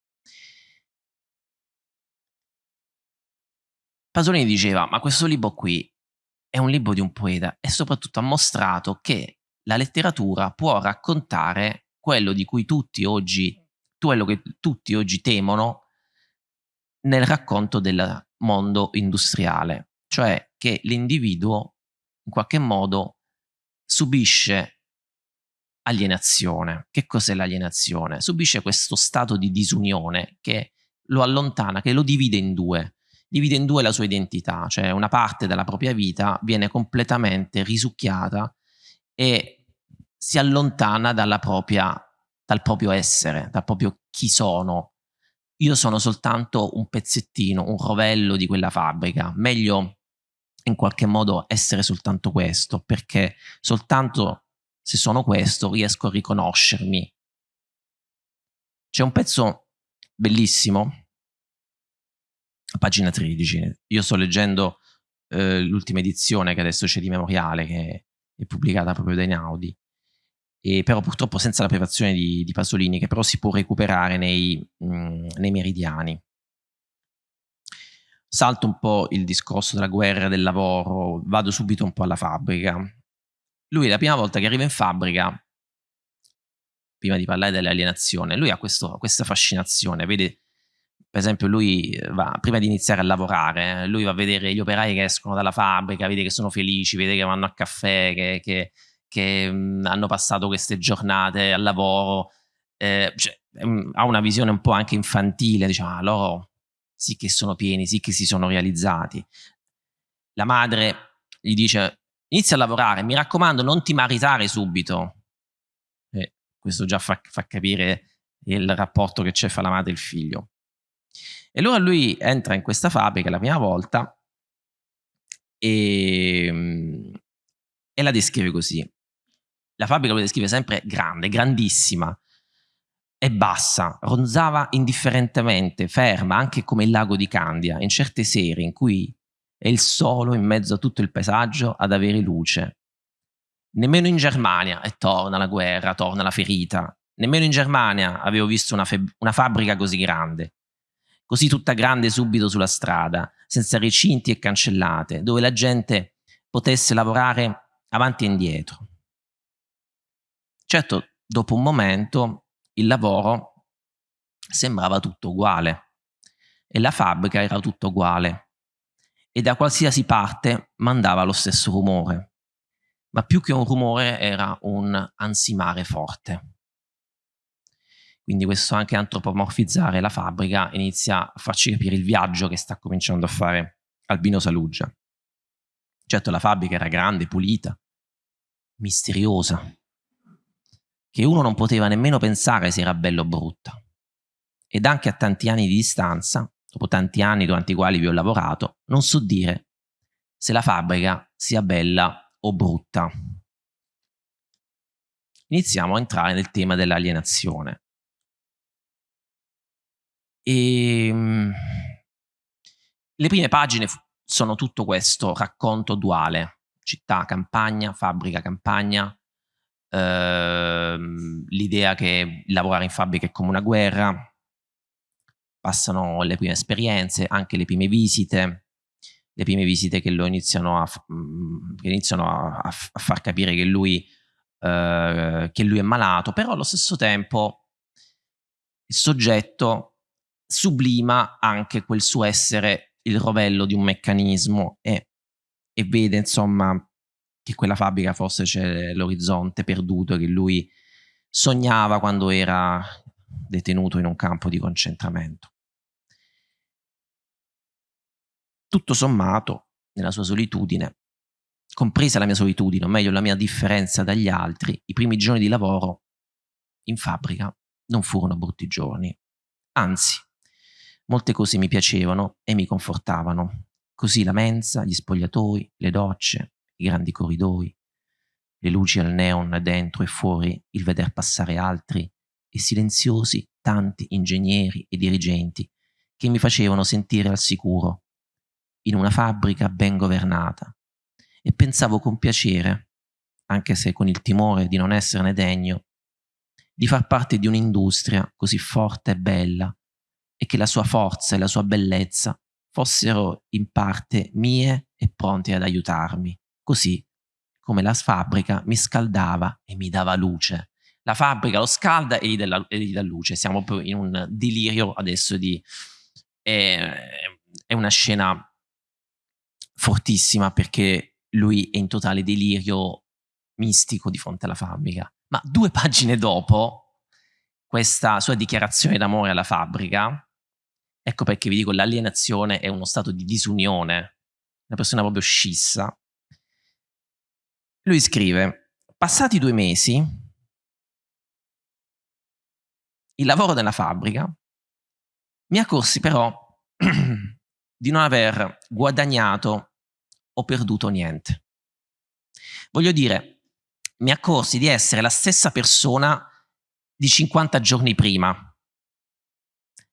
Pasolini diceva, ma questo libro qui è un libro di un poeta e soprattutto ha mostrato che la letteratura può raccontare quello di cui tutti oggi, quello che tutti oggi temono nel racconto del mondo industriale, cioè che l'individuo in qualche modo subisce alienazione. Che cos'è l'alienazione? Subisce questo stato di disunione che lo allontana, che lo divide in due divide in due la sua identità, cioè una parte della propria vita viene completamente risucchiata e si allontana propria, dal proprio essere, dal proprio chi sono. Io sono soltanto un pezzettino, un rovello di quella fabbrica. Meglio in qualche modo essere soltanto questo, perché soltanto se sono questo riesco a riconoscermi. C'è un pezzo bellissimo pagina 13. Io sto leggendo eh, l'ultima edizione che adesso c'è di Memoriale, che è pubblicata proprio da Einaudi, e però purtroppo senza la privazione di, di Pasolini, che però si può recuperare nei, mh, mm, nei meridiani. Salto un po' il discorso della guerra, del lavoro, vado subito un po' alla fabbrica. Lui la prima volta che arriva in fabbrica, prima di parlare dell'alienazione, lui ha questo, questa fascinazione, vede per esempio lui eh, va, prima di iniziare a lavorare, lui va a vedere gli operai che escono dalla fabbrica, vede che sono felici, vede che vanno a caffè, che, che, che mm, hanno passato queste giornate al lavoro, eh, cioè, mm, ha una visione un po' anche infantile, diciamo, ah, loro sì che sono pieni, sì che si sono realizzati. La madre gli dice, inizia a lavorare, mi raccomando, non ti maritare subito. E questo già fa, fa capire il rapporto che c'è fra la madre e il figlio. E allora lui entra in questa fabbrica la prima volta e, ehm, e la descrive così. La fabbrica lo descrive sempre grande, grandissima e bassa, ronzava indifferentemente, ferma, anche come il lago di Candia, in certe sere in cui è il solo in mezzo a tutto il paesaggio ad avere luce. Nemmeno in Germania, e torna la guerra, torna la ferita, nemmeno in Germania avevo visto una, una fabbrica così grande così tutta grande subito sulla strada, senza recinti e cancellate, dove la gente potesse lavorare avanti e indietro. Certo, dopo un momento il lavoro sembrava tutto uguale e la fabbrica era tutto uguale e da qualsiasi parte mandava lo stesso rumore, ma più che un rumore era un ansimare forte. Quindi questo anche antropomorfizzare la fabbrica inizia a farci capire il viaggio che sta cominciando a fare Albino Saluggia. Certo la fabbrica era grande, pulita, misteriosa, che uno non poteva nemmeno pensare se era bella o brutta. Ed anche a tanti anni di distanza, dopo tanti anni durante i quali vi ho lavorato, non so dire se la fabbrica sia bella o brutta. Iniziamo a entrare nel tema dell'alienazione. E, ehm, le prime pagine sono tutto questo racconto duale, città, campagna, fabbrica, campagna, ehm, l'idea che lavorare in fabbrica è come una guerra, passano le prime esperienze, anche le prime visite, le prime visite che lo iniziano a, mm, che iniziano a, a, a far capire che lui eh, che lui è malato, però allo stesso tempo il soggetto sublima anche quel suo essere il rovello di un meccanismo e, e vede insomma che quella fabbrica forse c'è l'orizzonte perduto che lui sognava quando era detenuto in un campo di concentramento. Tutto sommato, nella sua solitudine, compresa la mia solitudine, o meglio la mia differenza dagli altri, i primi giorni di lavoro in fabbrica non furono brutti giorni. Anzi, molte cose mi piacevano e mi confortavano. Così la mensa, gli spogliatoi, le docce, i grandi corridoi, le luci al neon dentro e fuori, il veder passare altri e silenziosi tanti ingegneri e dirigenti che mi facevano sentire al sicuro, in una fabbrica ben governata, e pensavo con piacere, anche se con il timore di non esserne degno, di far parte di un'industria così forte e bella e che la sua forza e la sua bellezza fossero in parte mie e pronte ad aiutarmi, così come la fabbrica mi scaldava e mi dava luce. La fabbrica lo scalda e gli, dà, e gli dà luce. Siamo proprio in un delirio adesso di... È, è una scena fortissima perché lui è in totale delirio mistico di fronte alla fabbrica. Ma due pagine dopo questa sua dichiarazione d'amore alla fabbrica, ecco perché vi dico l'alienazione è uno stato di disunione, una persona proprio scissa. Lui scrive, passati due mesi, il lavoro della fabbrica, mi accorsi però di non aver guadagnato ho perduto niente. Voglio dire, mi accorsi di essere la stessa persona di 50 giorni prima,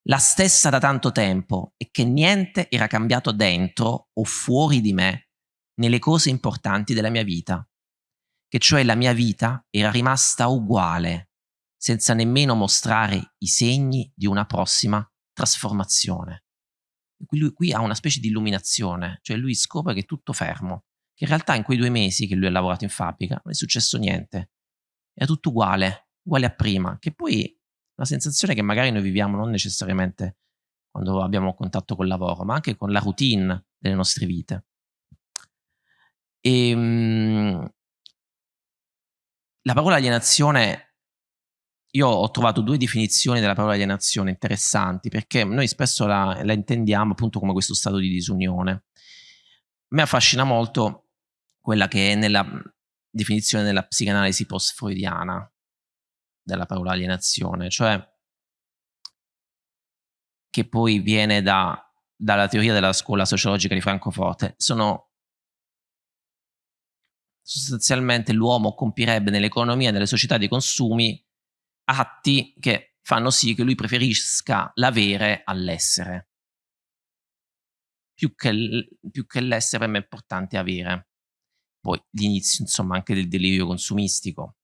la stessa da tanto tempo e che niente era cambiato dentro o fuori di me nelle cose importanti della mia vita, che cioè la mia vita era rimasta uguale, senza nemmeno mostrare i segni di una prossima trasformazione. Lui qui ha una specie di illuminazione, cioè lui scopre che è tutto fermo, che in realtà in quei due mesi che lui ha lavorato in fabbrica non è successo niente, era tutto uguale, uguale a prima, che poi la sensazione che magari noi viviamo non necessariamente quando abbiamo contatto col lavoro, ma anche con la routine delle nostre vite. E, ehm, la parola alienazione io ho trovato due definizioni della parola alienazione interessanti perché noi spesso la, la intendiamo appunto come questo stato di disunione. A me affascina molto quella che è nella definizione della psicanalisi post-freudiana della parola alienazione, cioè che poi viene da, dalla teoria della scuola sociologica di Francoforte. Sono sostanzialmente l'uomo compirebbe nell'economia, nelle società dei consumi atti che fanno sì che lui preferisca l'avere all'essere. Più che, l'essere è importante avere. Poi l'inizio, insomma, anche del delirio consumistico.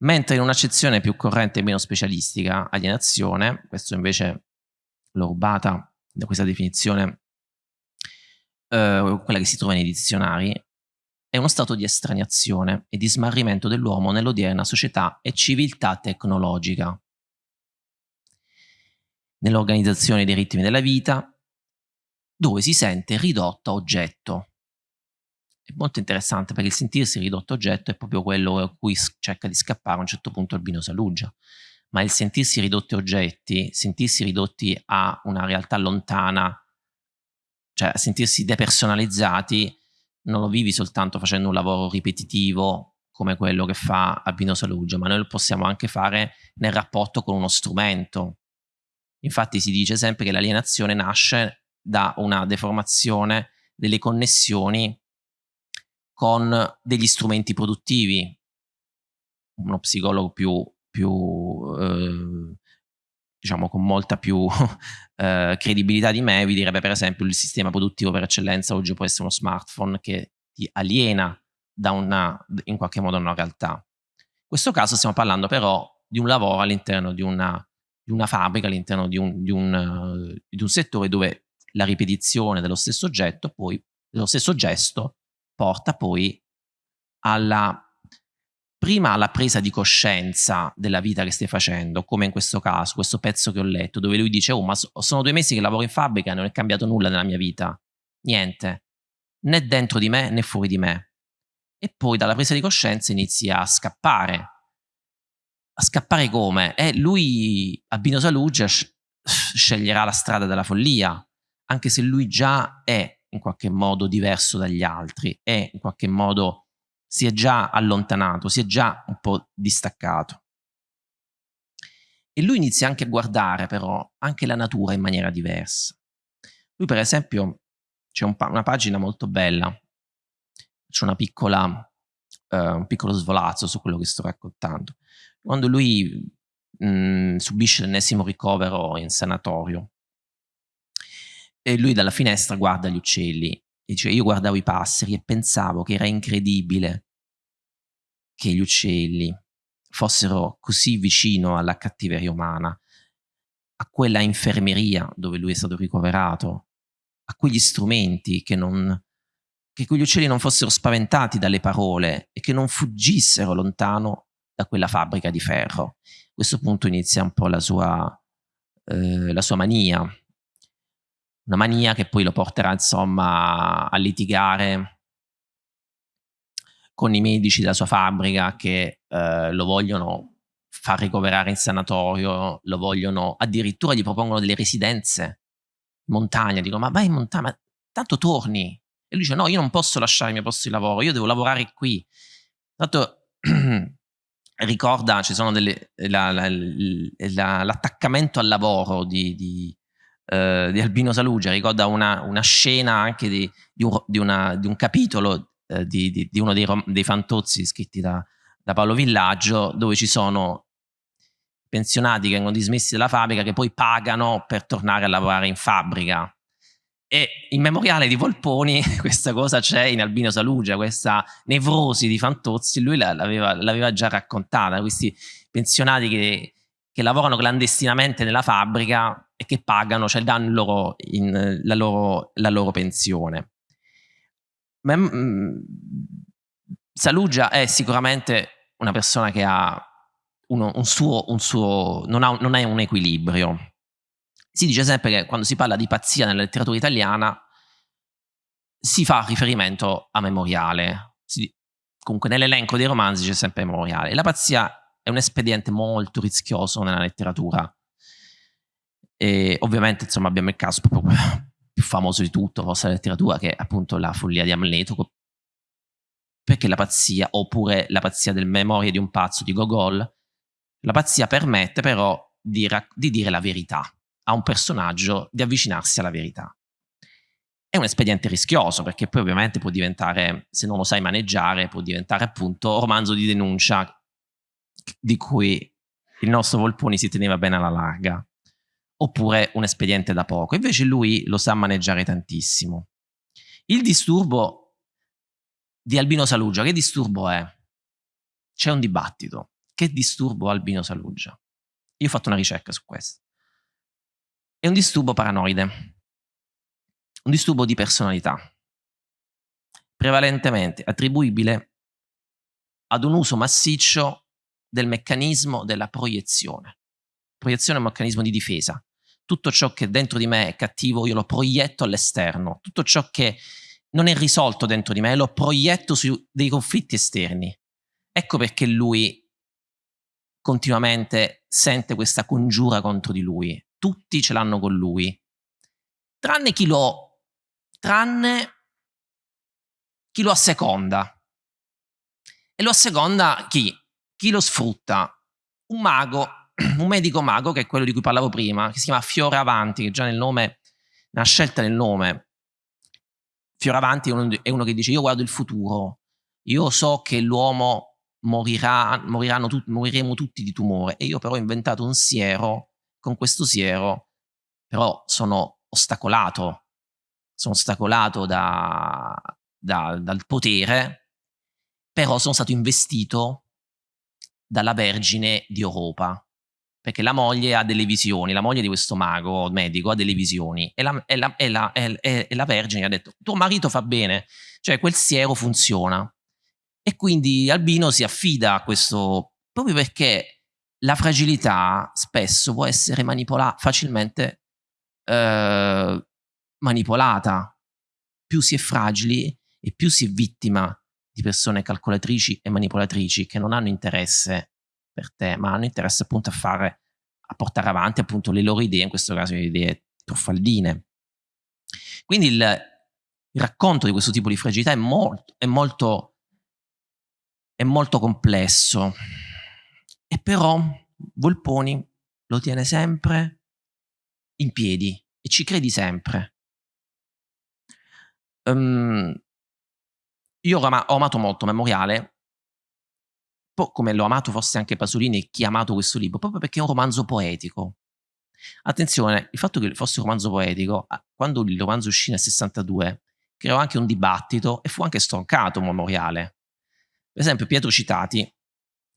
Mentre in un'accezione più corrente e meno specialistica, alienazione, questo invece l'ho rubata da questa definizione, eh, quella che si trova nei dizionari, è uno stato di estraniazione e di smarrimento dell'uomo nell'odierna società e civiltà tecnologica. Nell'organizzazione dei ritmi della vita, dove si sente ridotto a oggetto. È molto interessante perché il sentirsi ridotto a oggetto è proprio quello a cui cerca di scappare a un certo punto Albino Saluggia. Ma il sentirsi ridotti a oggetti, sentirsi ridotti a una realtà lontana, cioè sentirsi depersonalizzati, non lo vivi soltanto facendo un lavoro ripetitivo come quello che fa Albino Saluggia, ma noi lo possiamo anche fare nel rapporto con uno strumento. Infatti si dice sempre che l'alienazione nasce da una deformazione delle connessioni con degli strumenti produttivi. Uno psicologo più, più eh, diciamo con molta più eh, credibilità di me, vi direbbe per esempio il sistema produttivo per eccellenza oggi può essere uno smartphone che ti aliena da una, in qualche modo una realtà. In questo caso stiamo parlando però di un lavoro all'interno di una, di una fabbrica, all'interno di di, uh, di un settore dove la ripetizione dello stesso oggetto, poi, dello stesso gesto, porta poi alla prima la presa di coscienza della vita che stai facendo, come in questo caso, questo pezzo che ho letto, dove lui dice, oh ma sono due mesi che lavoro in fabbrica e non è cambiato nulla nella mia vita, niente, né dentro di me né fuori di me. E poi dalla presa di coscienza inizia a scappare. A scappare come? E lui, Albino Saluggia, sceglierà la strada della follia, anche se lui già è in qualche modo diverso dagli altri, è in qualche modo si è già allontanato, si è già un po' distaccato. E lui inizia anche a guardare però anche la natura in maniera diversa. Lui per esempio, c'è un una pagina molto bella, c'è una piccola, uh, un piccolo svolazzo su quello che sto raccontando. Quando lui mh, mm, subisce l'ennesimo ricovero in sanatorio, e lui dalla finestra guarda gli uccelli Dice, io guardavo i passeri e pensavo che era incredibile che gli uccelli fossero così vicino alla cattiveria umana, a quella infermeria dove lui è stato ricoverato, a quegli strumenti che non, che quegli uccelli non fossero spaventati dalle parole e che non fuggissero lontano da quella fabbrica di ferro. A questo punto inizia un po' la sua, eh, la sua mania, una mania che poi lo porterà insomma a litigare con i medici della sua fabbrica che eh, lo vogliono far ricoverare in sanatorio, lo vogliono addirittura gli propongono delle residenze in montagna, dicono ma vai in montagna, ma tanto torni. E lui dice no, io non posso lasciare il mio posto di lavoro, io devo lavorare qui. Tanto ricorda, ci sono delle, la, la, la, l'attaccamento al lavoro di, di, eh, di Albino Salugia, ricorda una, una scena anche di, di, un, di, una, di un, capitolo eh, di, uno dei, dei, fantozzi scritti da, da Paolo Villaggio, dove ci sono pensionati che vengono dismessi dalla fabbrica che poi pagano per tornare a lavorare in fabbrica. E in memoriale di Volponi questa cosa c'è in Albino Salugia, questa nevrosi di Fantozzi, lui l'aveva già raccontata, questi pensionati che, che lavorano clandestinamente nella fabbrica e che pagano, cioè danno loro in, la, loro, la, loro, pensione. Ma, mh, Salugia è sicuramente una persona che ha uno, un suo, un suo non, ha, non è un equilibrio. Si dice sempre che quando si parla di pazzia nella letteratura italiana si fa riferimento a Memoriale. Si, comunque nell'elenco dei romanzi c'è sempre Memoriale. La pazzia è un espediente molto rischioso nella letteratura e ovviamente insomma abbiamo il caso proprio più famoso di tutto, forse la letteratura, che è appunto la follia di Amleto, perché la pazzia, oppure la pazzia del memoria di un pazzo di Gogol, la pazzia permette però di, di dire la verità a un personaggio, di avvicinarsi alla verità. È un espediente rischioso perché poi ovviamente può diventare, se non lo sai maneggiare, può diventare appunto romanzo di denuncia di cui il nostro Volponi si teneva bene alla larga oppure un espediente da poco. Invece lui lo sa maneggiare tantissimo. Il disturbo di Albino Saluggia, che disturbo è? C'è un dibattito. Che disturbo Albino Saluggia? Io ho fatto una ricerca su questo. È un disturbo paranoide, un disturbo di personalità, prevalentemente attribuibile ad un uso massiccio del meccanismo della proiezione. Proiezione è un meccanismo di difesa tutto ciò che dentro di me è cattivo io lo proietto all'esterno, tutto ciò che non è risolto dentro di me lo proietto su dei conflitti esterni. Ecco perché lui continuamente sente questa congiura contro di lui. Tutti ce l'hanno con lui. Tranne chi lo tranne chi lo asseconda. E lo asseconda chi? Chi lo sfrutta? Un mago un medico mago, che è quello di cui parlavo prima, che si chiama Fioravanti, che già nel nome, nella scelta del nome, Fioravanti è uno, è uno che dice io guardo il futuro, io so che l'uomo morirà, tu, moriremo tutti di tumore. E io però ho inventato un siero, con questo siero però sono ostacolato, sono ostacolato da, da, dal potere, però sono stato investito dalla Vergine di Europa perché la moglie ha delle visioni, la moglie di questo mago medico ha delle visioni e la, e la, e la, e la Vergine ha detto tuo marito fa bene, cioè quel siero funziona. E quindi Albino si affida a questo proprio perché la fragilità spesso può essere manipola- facilmente eh, manipolata. Più si è fragili e più si è vittima di persone calcolatrici e manipolatrici che non hanno interesse per te, ma hanno interesse appunto a fare, a portare avanti appunto le loro idee, in questo caso le idee truffaldine. Quindi il, il racconto di questo tipo di fragilità è molto, è molto, è molto complesso. E però Volponi lo tiene sempre in piedi e ci credi sempre. Um, io ho, amato molto Memoriale, come l'ho amato forse anche Pasolini e chi ha amato questo libro, proprio perché è un romanzo poetico. Attenzione, il fatto che fosse un romanzo poetico, quando il romanzo uscì nel 62, creò anche un dibattito e fu anche stroncato un memoriale. Per esempio Pietro Citati,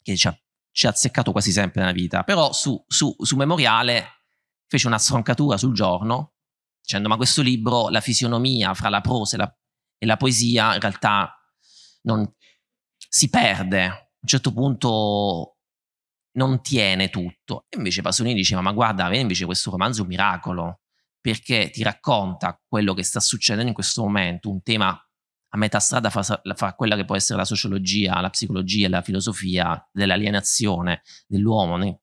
che ci ha, ci ha azzeccato quasi sempre nella vita, però su, su, su Memoriale fece una stroncatura sul giorno, dicendo ma questo libro, la fisionomia fra la prosa e la, e la poesia in realtà non, si perde. A un certo punto non tiene tutto. E invece Pasolini diceva, ma guarda, invece questo romanzo è un miracolo, perché ti racconta quello che sta succedendo in questo momento, un tema a metà strada fra, fra quella che può essere la sociologia, la psicologia e la filosofia dell'alienazione dell'uomo, né?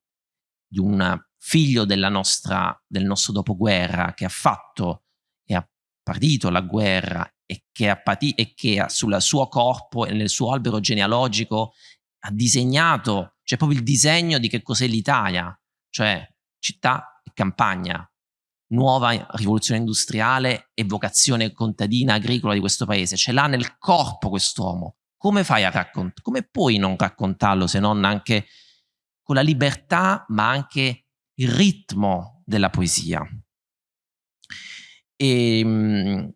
di un figlio nostra, del nostro dopoguerra che ha fatto e ha partito la guerra e che ha patito e che sul suo corpo e nel suo albero genealogico ha disegnato, c'è proprio il disegno di che cos'è l'Italia, cioè città e campagna, nuova rivoluzione industriale e vocazione contadina agricola di questo paese, ce l'ha nel corpo quest'uomo. Come fai a raccontare? Come puoi non raccontarlo se non anche con la libertà, ma anche il ritmo della poesia? E, ehm,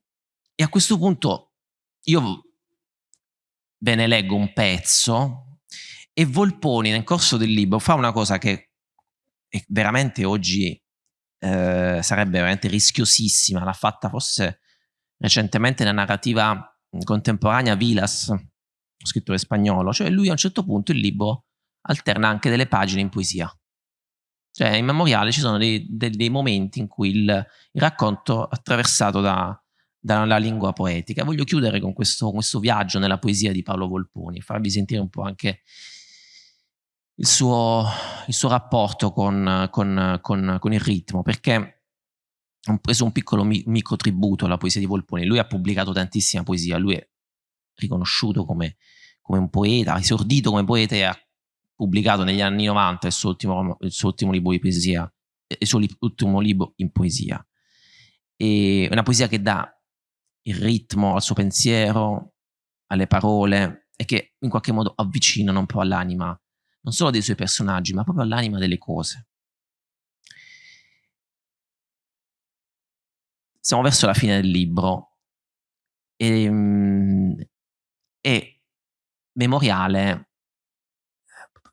e a questo punto io ve ne leggo un pezzo e Volponi nel corso del libro fa una cosa che veramente oggi eh, sarebbe veramente rischiosissima. L'ha fatta forse recentemente nella narrativa contemporanea Vilas, scrittore spagnolo. Cioè lui a un certo punto il libro alterna anche delle pagine in poesia. Cioè in memoriale ci sono dei, dei, dei momenti in cui il, il racconto è attraversato da, dalla lingua poetica. Voglio chiudere con questo, questo, viaggio nella poesia di Paolo Volponi, farvi sentire un po' anche il suo, il suo rapporto con, con, con, con, il ritmo, perché ho preso un piccolo mi, microtributo alla poesia di Volponi. Lui ha pubblicato tantissima poesia, lui è riconosciuto come, come un poeta, ha esordito come poeta e ha pubblicato negli anni 90 il suo ultimo, il suo ultimo libro di poesia, il suo ultimo libro in poesia. E una poesia che dà il ritmo al suo pensiero, alle parole e che in qualche modo avvicinano un po' all'anima non solo dei suoi personaggi, ma proprio all'anima delle cose. Siamo verso la fine del libro e, ehm, e Memoriale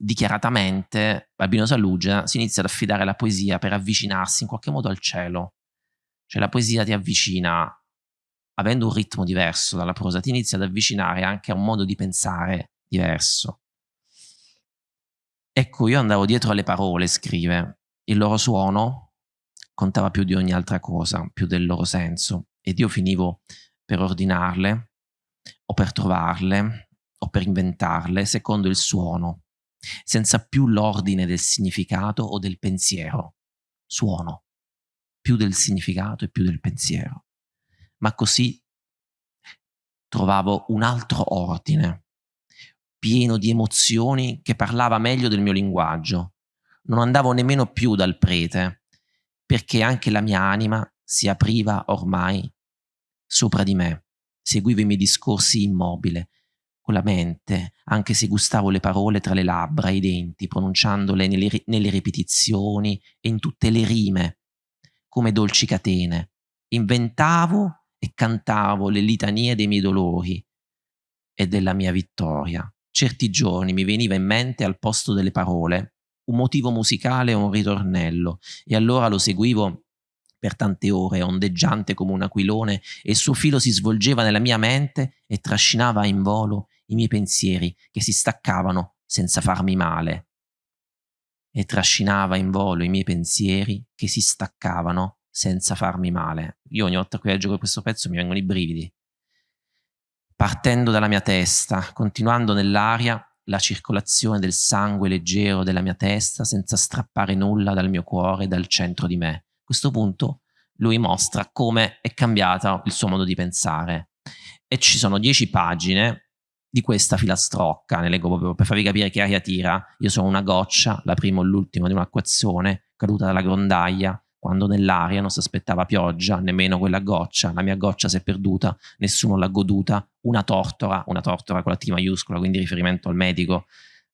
dichiaratamente Albino Saluggia si inizia ad affidare alla poesia per avvicinarsi in qualche modo al cielo. Cioè la poesia ti avvicina, avendo un ritmo diverso dalla prosa, ti inizia ad avvicinare anche a un modo di pensare diverso. Ecco, io andavo dietro alle parole, scrive. Il loro suono contava più di ogni altra cosa, più del loro senso. Ed io finivo per ordinarle, o per trovarle, o per inventarle, secondo il suono, senza più l'ordine del significato o del pensiero. Suono, più del significato e più del pensiero. Ma così trovavo un altro ordine, pieno di emozioni che parlava meglio del mio linguaggio. Non andavo nemmeno più dal prete, perché anche la mia anima si apriva ormai sopra di me. Seguivo i miei discorsi immobile, con la mente, anche se gustavo le parole tra le labbra e i denti, pronunciandole nelle, nelle ripetizioni e in tutte le rime, come dolci catene. Inventavo e cantavo le litanie dei miei dolori e della mia vittoria certi giorni mi veniva in mente al posto delle parole un motivo musicale o un ritornello e allora lo seguivo per tante ore, ondeggiante come un aquilone, e il suo filo si svolgeva nella mia mente e trascinava in volo i miei pensieri che si staccavano senza farmi male. E trascinava in volo i miei pensieri che si staccavano senza farmi male. Io ogni volta che leggo questo pezzo mi vengono i brividi. Partendo dalla mia testa, continuando nell'aria la circolazione del sangue leggero della mia testa senza strappare nulla dal mio cuore e dal centro di me. A questo punto lui mostra come è cambiato il suo modo di pensare. E ci sono dieci pagine di questa filastrocca, ne leggo proprio per farvi capire che aria tira. Io sono una goccia, la prima o l'ultima di un'acquazione caduta dalla grondaia, quando nell'aria non si aspettava pioggia, nemmeno quella goccia, la mia goccia si è perduta, nessuno l'ha goduta, una tortora, una tortora con la T maiuscola, quindi riferimento al medico,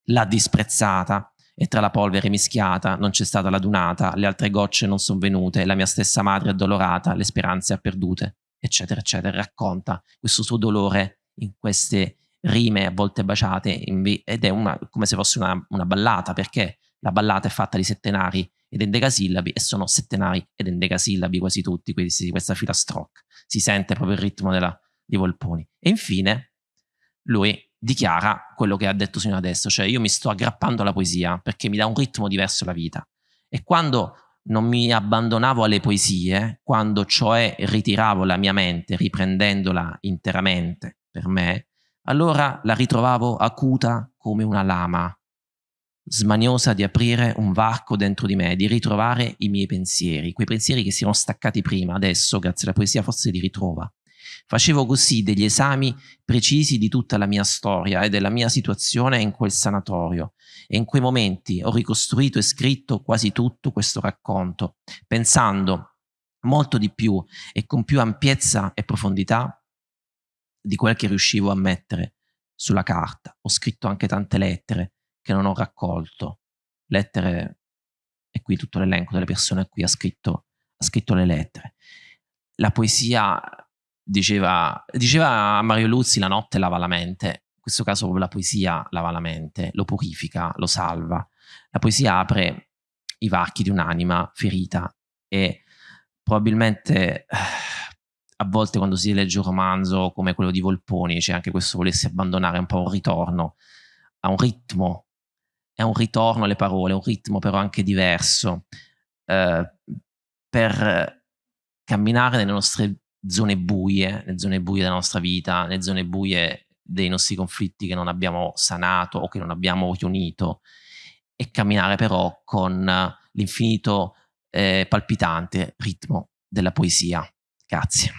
l'ha disprezzata, e tra la polvere mischiata non c'è stata la dunata, le altre gocce non sono venute, la mia stessa madre addolorata, le speranze ha perdute, eccetera, eccetera. Racconta questo suo dolore in queste rime a volte baciate ed è una, come se fosse una, una, ballata, perché la ballata è fatta di settenari ed endecasillabi e sono settenari ed endecasillabi quasi tutti, questi, questa filastrocca. Si sente proprio il ritmo della, di Volponi. E infine lui dichiara quello che ha detto sino adesso, cioè io mi sto aggrappando alla poesia perché mi dà un ritmo diverso alla vita. E quando non mi abbandonavo alle poesie, quando cioè ritiravo la mia mente riprendendola interamente per me, allora la ritrovavo acuta come una lama, smaniosa di aprire un varco dentro di me, di ritrovare i miei pensieri, quei pensieri che si erano staccati prima, adesso grazie alla poesia forse li ritrova. Facevo così degli esami precisi di tutta la mia storia e della mia situazione in quel sanatorio e in quei momenti ho ricostruito e scritto quasi tutto questo racconto, pensando molto di più e con più ampiezza e profondità di quel che riuscivo a mettere sulla carta. Ho scritto anche tante lettere che non ho raccolto, lettere, e qui tutto l'elenco delle persone a cui ha scritto, ha scritto le lettere. La poesia diceva, diceva Mario Luzzi la notte lava la mente, in questo caso la poesia lava la mente, lo purifica, lo salva. La poesia apre i varchi di un'anima ferita e probabilmente eh, a volte quando si legge un romanzo come quello di Volponi c'è anche questo volersi abbandonare un po' un ritorno a un ritmo, è un ritorno alle parole, un ritmo però anche diverso eh, per camminare nelle nostre zone buie, le zone buie della nostra vita, le zone buie dei nostri conflitti che non abbiamo sanato o che non abbiamo riunito e camminare però con l'infinito eh, palpitante ritmo della poesia. Grazie.